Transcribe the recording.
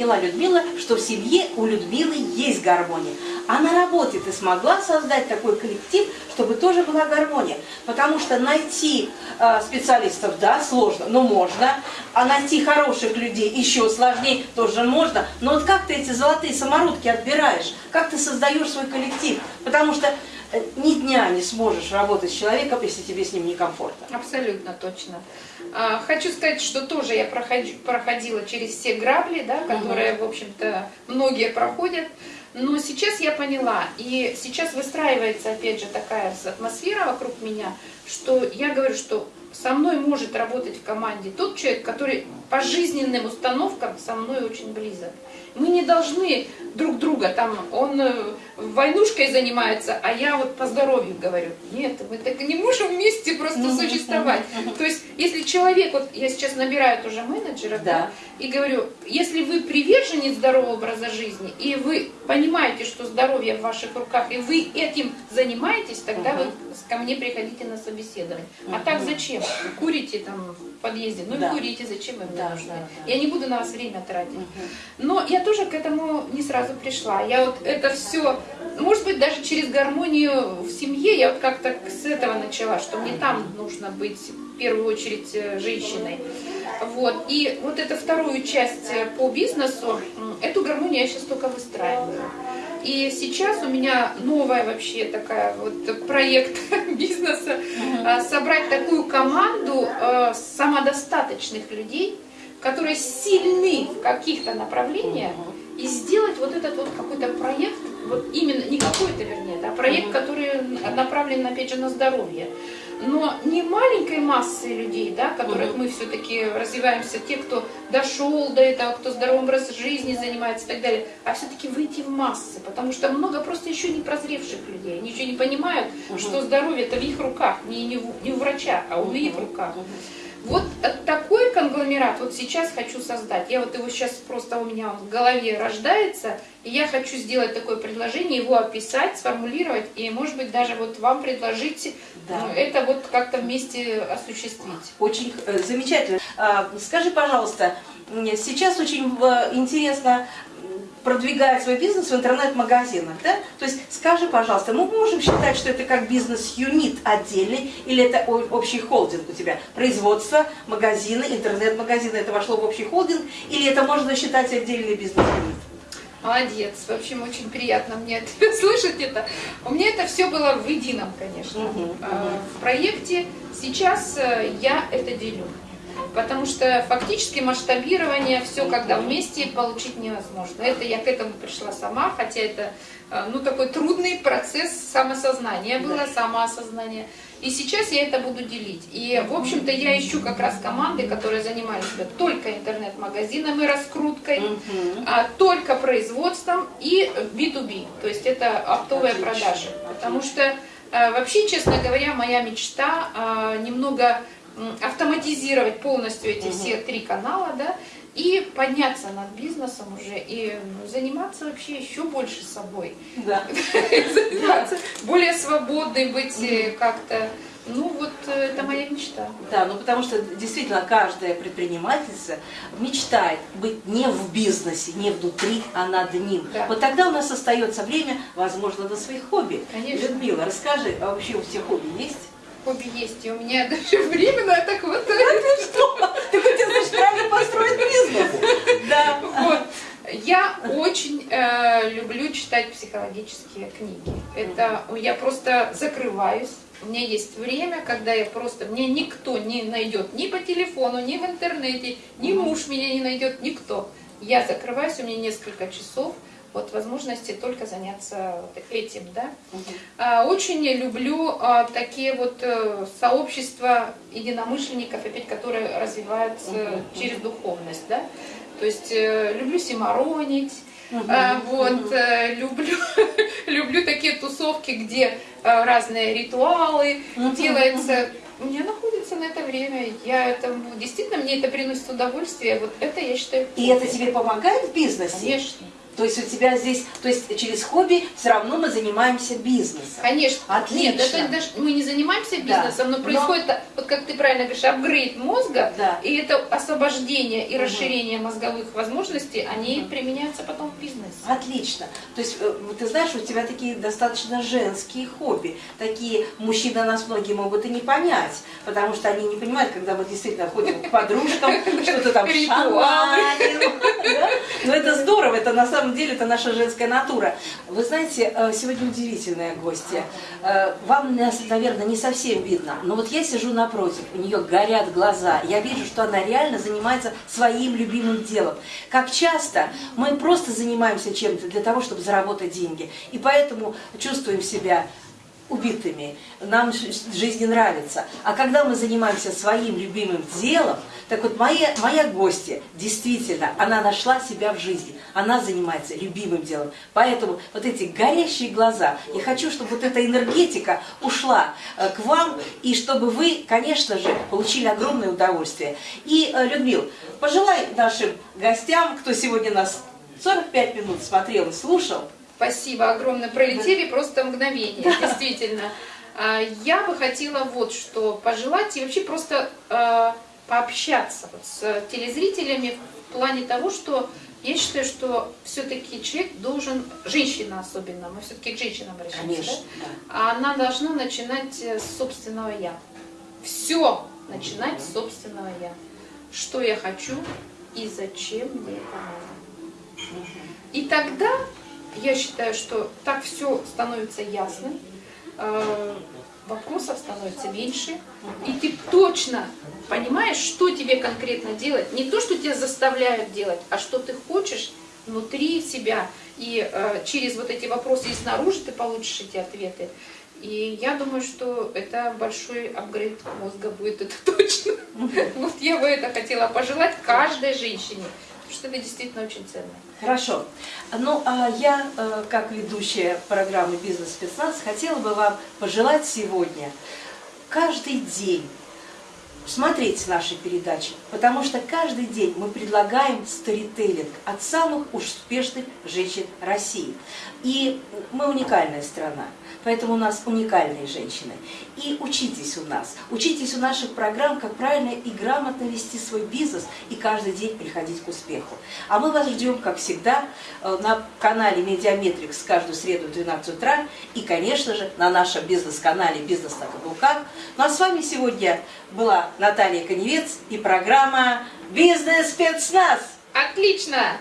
поняла Людмила, что в семье у Людмилы есть гармония. А на работе ты смогла создать такой коллектив, чтобы тоже была гармония. Потому что найти э, специалистов, да, сложно, но можно. А найти хороших людей еще сложнее, тоже можно. Но вот как ты эти золотые самородки отбираешь? Как ты создаешь свой коллектив? Потому что ни дня не сможешь работать с человеком, если тебе с ним некомфортно. Абсолютно точно. А, хочу сказать, что тоже я проходила через все грабли, да, которые, угу. в общем-то, многие проходят. Но сейчас я поняла, и сейчас выстраивается, опять же, такая атмосфера вокруг меня, что я говорю, что со мной может работать в команде тот человек, который по жизненным установкам со мной очень близок. Мы не должны друг друга, там, он э, войнушкой занимается, а я вот по здоровью говорю. Нет, мы так не можем вместе просто существовать. То есть, если человек, вот я сейчас набираю тоже менеджера, да. Да, и говорю, если вы приверженец здорового образа жизни, и вы понимаете, что здоровье в ваших руках, и вы этим занимаетесь, тогда вы ко мне приходите на собеседование. А так зачем? Курите там в подъезде, ну да. и курите, зачем вы да, нужны? Да, да. Я не буду на вас время тратить. Но я тоже к этому не сразу пришла. Я вот это все, может быть, даже через гармонию в семье, я вот как-то с этого начала, что мне там нужно быть в первую очередь э, женщиной. Вот. И вот эту вторую часть э, по бизнесу, эту гармонию я сейчас только выстраиваю. И сейчас у меня новая вообще такая вот проект бизнеса, uh собрать такую команду э, самодостаточных людей, которые сильны в каких-то направлениях, и сделать вот этот вот какой-то проект, вот именно, не какой-то вернее, да, проект, который направлен опять же на здоровье но не маленькой массы людей, да, которых мы все-таки развиваемся, те, кто дошел до этого, кто здоровым образом жизни занимается и так далее, а все-таки выйти в массы, потому что много просто еще не прозревших людей, они еще не понимают, угу. что здоровье это в их руках, не, не, в, не у врача, а у их руках. Вот такой конгломерат вот сейчас хочу создать. Я вот его сейчас просто у меня в голове рождается, и я хочу сделать такое предложение, его описать, сформулировать, и, может быть, даже вот вам предложить да. Ну, это вот как-то вместе осуществить. Очень э, замечательно. А, скажи, пожалуйста, сейчас очень э, интересно продвигает свой бизнес в интернет-магазинах, да? То есть скажи, пожалуйста, мы можем считать, что это как бизнес-юнит отдельный, или это общий холдинг у тебя? Производство, магазины, интернет-магазины, это вошло в общий холдинг, или это можно считать отдельный бизнес-юнит? Молодец. В общем, очень приятно мне слышать это. У меня это все было в едином, конечно. Угу, угу. В проекте сейчас э, я это делю потому что фактически масштабирование все когда вместе получить невозможно. Это я к этому пришла сама, хотя это э, ну, такой трудный процесс самосознания было, самоосознание. И сейчас я это буду делить. И, в общем-то, я ищу как раз команды, которые занимались только интернет-магазином и раскруткой, а, только производством и B2B, то есть это оптовые продажи. Потому что, э, вообще, честно говоря, моя мечта а, немного автоматизировать полностью эти угу. все три канала, да, и подняться над бизнесом уже, и ну, заниматься вообще еще больше собой. Да. Заниматься, более свободной быть э, как-то. Ну вот э, это моя мечта. Да, ну потому что действительно каждая предпринимательница мечтает быть не в бизнесе, не внутри, а над ним. Да. Вот тогда у нас остается время, возможно, на своих хобби. Конечно. Людмила, расскажи, а вообще у всех хобби есть? Хобби есть, и у меня даже временно так вот. ты что? Ты хотел, значит, правильно построить бизнес? Да. Вот. Я очень э, люблю читать психологические книги. Это я просто закрываюсь. У меня есть время, когда я просто... Мне никто не найдет ни по телефону, ни в интернете, ни муж меня не найдет, никто. Я закрываюсь, у меня несколько часов вот возможности только заняться этим, да. Угу. Очень люблю а, такие вот э, сообщества единомышленников, опять, которые развиваются угу. через духовность, да. То есть э, люблю симаронить, угу. вот, угу. люблю, люблю такие тусовки, где разные ритуалы угу. делаются. У меня находится на это время, я это, действительно, мне это приносит удовольствие, вот это я считаю. И это тебе помогает в бизнесе? Конечно. То есть у тебя здесь, то есть через хобби все равно мы занимаемся бизнесом. Конечно. Отлично. Нет, это даже мы не занимаемся Да. бизнесом, но Но- происходит, вот как ты правильно говоришь, апгрейд мозга, Да. и это освобождение и Мгм. расширение мозговых возможностей, они применяются потом в бизнесе. Отлично. То есть, э, ты знаешь, у тебя такие достаточно женские хобби. Такие мужчины нас многие могут и не понять, потому что они не понимают, когда мы действительно ходим к подружкам, что-то там шаманим. да? Но это здорово, это на самом деле это наша женская натура. Вы знаете, э, сегодня удивительная гостья. Э, Вам, наверное, не совсем видно, но вот я сижу напротив, у нее горят глаза, я вижу, что она реально занимается своим любимым делом. Как часто мы просто занимаемся чем-то для того, чтобы заработать деньги, и поэтому чувствуем себя убитыми, нам жизнь не нравится. А когда мы занимаемся своим любимым делом, так вот моя, моя гостья, действительно, она нашла себя в жизни, она занимается любимым делом. Поэтому вот эти горящие глаза, я хочу, чтобы вот эта энергетика ушла э, к вам, и чтобы вы, конечно же, получили огромное удовольствие. И, э, Людмил, пожелай нашим гостям, кто сегодня нас 45 минут смотрел и слушал, Спасибо огромное. Пролетели просто мгновение, действительно. А, Я бы хотела вот что пожелать и вообще просто а, пообщаться вот с телезрителями в плане того, что я считаю, что все-таки человек должен, женщина особенно, мы все-таки к женщинам обращаемся, конечно, да? да. Она должна начинать э, с собственного я. Все начинать с собственного я. Что я хочу и зачем мне это надо. И тогда я считаю, что так все становится ясным, э, вопросов становится меньше, и ты точно понимаешь, что тебе конкретно делать. Не то, что тебя заставляют делать, а что ты хочешь внутри себя. И э, через вот эти вопросы и снаружи ты получишь эти ответы. И я думаю, что это большой апгрейд мозга будет, это точно. Вот я бы это хотела пожелать каждой женщине, что это действительно очень ценно. Хорошо. Ну, а я, э, как ведущая программы «Бизнес-спецназ», хотела бы вам пожелать сегодня каждый день смотреть наши передачи, потому что каждый день мы предлагаем сторителлинг от самых успешных женщин России. И мы уникальная страна, поэтому у нас уникальные женщины. И учитесь у нас, учитесь у наших программ, как правильно и грамотно вести свой бизнес и каждый день приходить к успеху. А мы вас ждем, как всегда, э, на канале MediaMetrics каждую среду в 12 утра и, конечно же, на нашем бизнес-канале «Бизнес на каблуках». Ну а с вами сегодня была Наталья Коневец и программа «Бизнес-спецназ». Отлично!